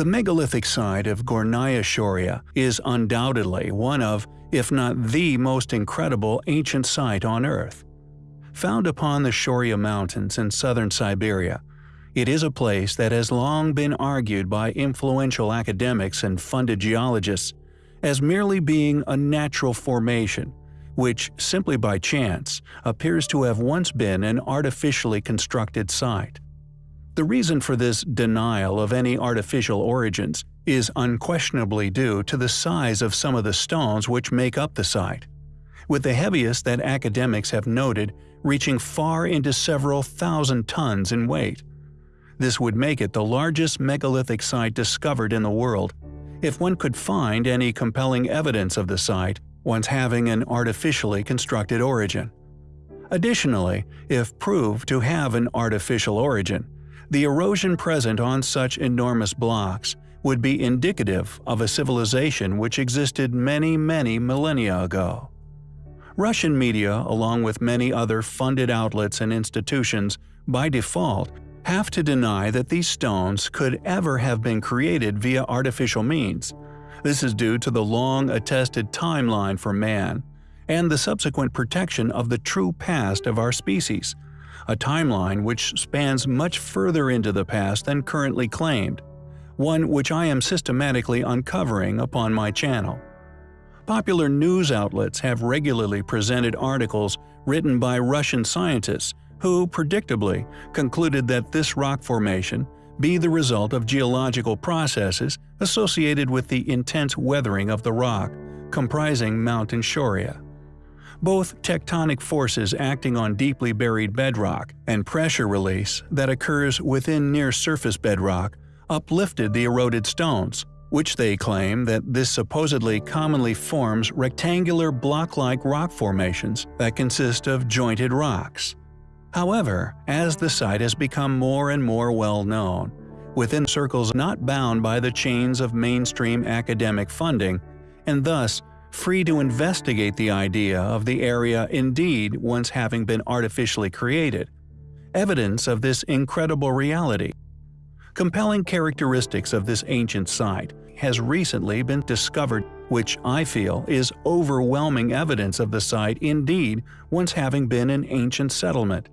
The megalithic site of Gornaya Shoria is undoubtedly one of, if not the most incredible ancient site on Earth. Found upon the Shoria Mountains in southern Siberia, it is a place that has long been argued by influential academics and funded geologists as merely being a natural formation, which, simply by chance, appears to have once been an artificially constructed site. The reason for this denial of any artificial origins is unquestionably due to the size of some of the stones which make up the site, with the heaviest that academics have noted reaching far into several thousand tons in weight. This would make it the largest megalithic site discovered in the world, if one could find any compelling evidence of the site once having an artificially constructed origin. Additionally, if proved to have an artificial origin, the erosion present on such enormous blocks would be indicative of a civilization which existed many many millennia ago. Russian media, along with many other funded outlets and institutions, by default, have to deny that these stones could ever have been created via artificial means. This is due to the long attested timeline for man, and the subsequent protection of the true past of our species, a timeline which spans much further into the past than currently claimed, one which I am systematically uncovering upon my channel. Popular news outlets have regularly presented articles written by Russian scientists who, predictably, concluded that this rock formation be the result of geological processes associated with the intense weathering of the rock comprising Mountain Shoria. Both tectonic forces acting on deeply buried bedrock and pressure release that occurs within near-surface bedrock uplifted the eroded stones, which they claim that this supposedly commonly forms rectangular block-like rock formations that consist of jointed rocks. However, as the site has become more and more well known, within circles not bound by the chains of mainstream academic funding, and thus free to investigate the idea of the area indeed once having been artificially created, evidence of this incredible reality. Compelling characteristics of this ancient site has recently been discovered which I feel is overwhelming evidence of the site indeed once having been an ancient settlement.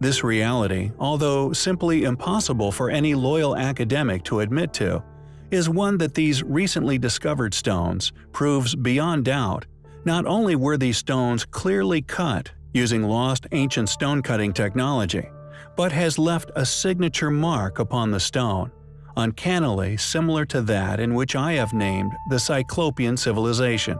This reality, although simply impossible for any loyal academic to admit to, is one that these recently discovered stones proves beyond doubt. Not only were these stones clearly cut using lost ancient stone cutting technology, but has left a signature mark upon the stone, uncannily similar to that in which I have named the Cyclopean civilization.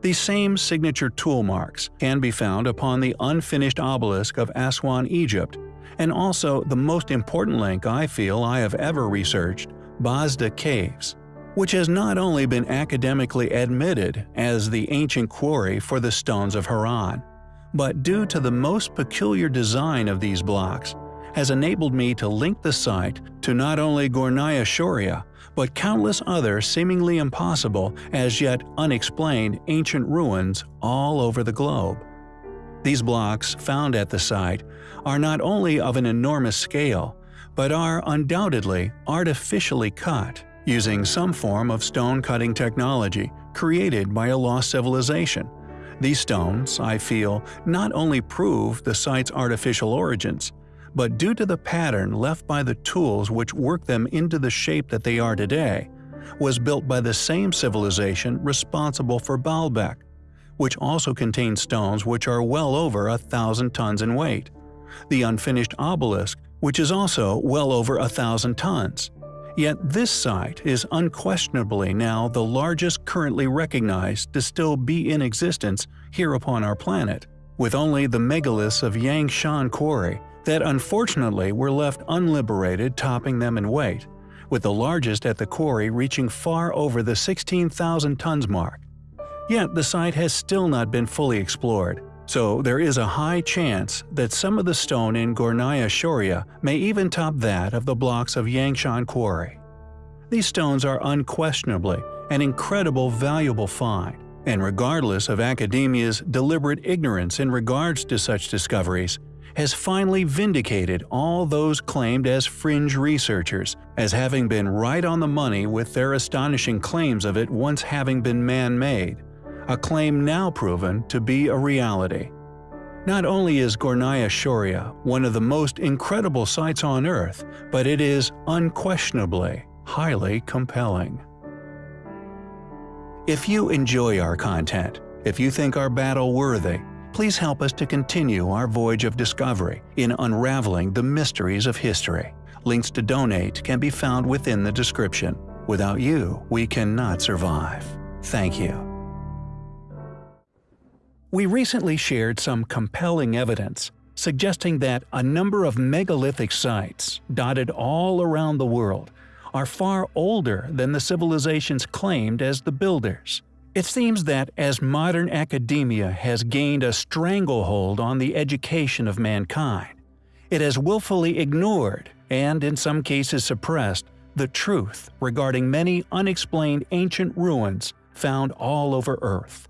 These same signature tool marks can be found upon the unfinished obelisk of Aswan, Egypt, and also the most important link I feel I have ever researched, Bazda Caves, which has not only been academically admitted as the ancient quarry for the stones of Haran, but due to the most peculiar design of these blocks, has enabled me to link the site to not only Gornaya Shoria, but countless other seemingly impossible, as yet unexplained ancient ruins all over the globe. These blocks found at the site are not only of an enormous scale, but are undoubtedly artificially cut using some form of stone cutting technology created by a lost civilization. These stones, I feel, not only prove the site's artificial origins, but due to the pattern left by the tools which work them into the shape that they are today, was built by the same civilization responsible for Baalbek, which also contains stones which are well over a thousand tons in weight, the unfinished obelisk, which is also well over a thousand tons. Yet this site is unquestionably now the largest currently recognized to still be in existence here upon our planet, with only the megaliths of Yangshan Quarry that unfortunately were left unliberated topping them in weight, with the largest at the quarry reaching far over the 16,000 tons mark. Yet the site has still not been fully explored, so there is a high chance that some of the stone in Gornaya Shoria may even top that of the blocks of Yangshan Quarry. These stones are unquestionably an incredible valuable find, and regardless of academia's deliberate ignorance in regards to such discoveries, has finally vindicated all those claimed as fringe researchers as having been right on the money with their astonishing claims of it once having been man-made, a claim now proven to be a reality. Not only is Gornaya Shoria one of the most incredible sights on Earth, but it is unquestionably highly compelling. If you enjoy our content, if you think our battle worthy, please help us to continue our voyage of discovery in unraveling the mysteries of history. Links to donate can be found within the description. Without you, we cannot survive. Thank you. We recently shared some compelling evidence suggesting that a number of megalithic sites, dotted all around the world, are far older than the civilizations claimed as the builders. It seems that as modern academia has gained a stranglehold on the education of mankind, it has willfully ignored, and in some cases suppressed, the truth regarding many unexplained ancient ruins found all over Earth.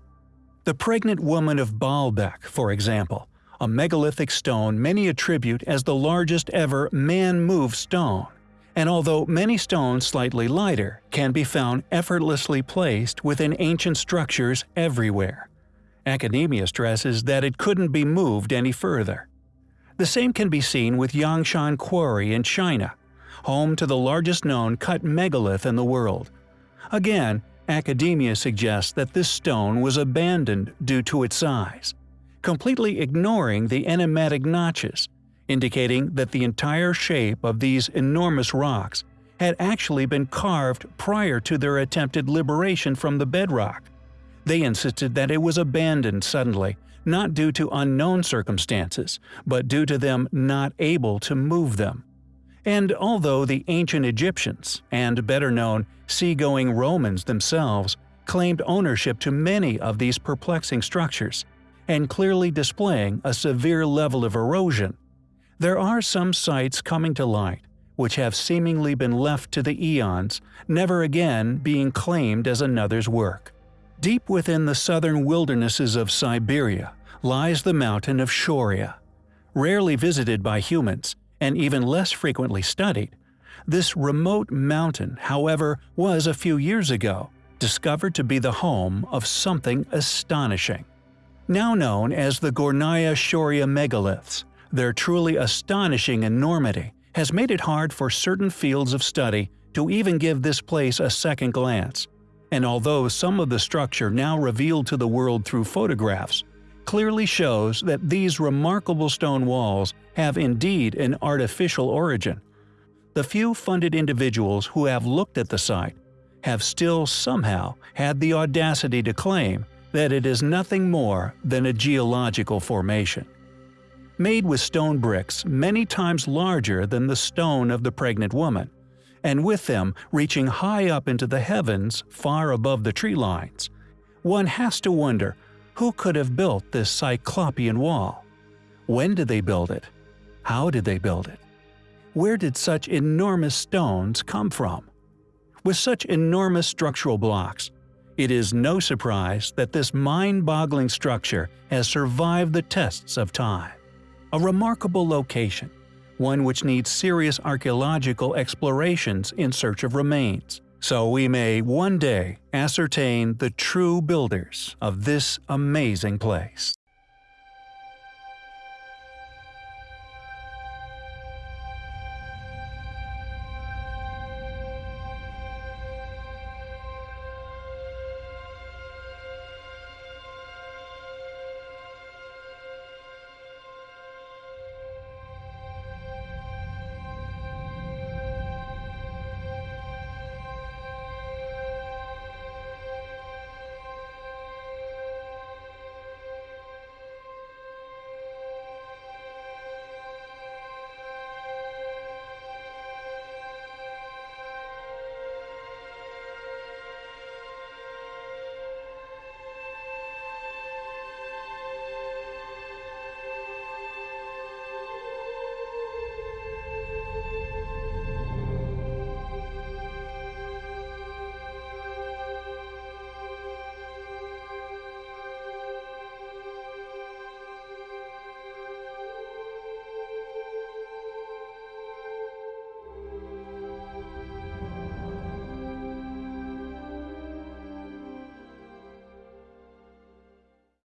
The pregnant woman of Baalbek, for example, a megalithic stone many attribute as the largest ever man-moved stone, and although many stones slightly lighter can be found effortlessly placed within ancient structures everywhere. Academia stresses that it couldn't be moved any further. The same can be seen with Yangshan Quarry in China, home to the largest known cut megalith in the world. Again, academia suggests that this stone was abandoned due to its size, completely ignoring the enigmatic notches indicating that the entire shape of these enormous rocks had actually been carved prior to their attempted liberation from the bedrock. They insisted that it was abandoned suddenly, not due to unknown circumstances, but due to them not able to move them. And although the ancient Egyptians, and better known seagoing Romans themselves, claimed ownership to many of these perplexing structures, and clearly displaying a severe level of erosion, there are some sites coming to light which have seemingly been left to the eons, never again being claimed as another's work. Deep within the southern wildernesses of Siberia lies the mountain of Shoria. Rarely visited by humans, and even less frequently studied, this remote mountain, however, was a few years ago discovered to be the home of something astonishing. Now known as the Gornaya Shoria megaliths, their truly astonishing enormity has made it hard for certain fields of study to even give this place a second glance, and although some of the structure now revealed to the world through photographs clearly shows that these remarkable stone walls have indeed an artificial origin, the few funded individuals who have looked at the site have still somehow had the audacity to claim that it is nothing more than a geological formation made with stone bricks many times larger than the stone of the pregnant woman, and with them reaching high up into the heavens far above the tree lines. One has to wonder who could have built this cyclopean wall? When did they build it? How did they build it? Where did such enormous stones come from? With such enormous structural blocks, it is no surprise that this mind-boggling structure has survived the tests of time. A remarkable location, one which needs serious archaeological explorations in search of remains, so we may one day ascertain the true builders of this amazing place.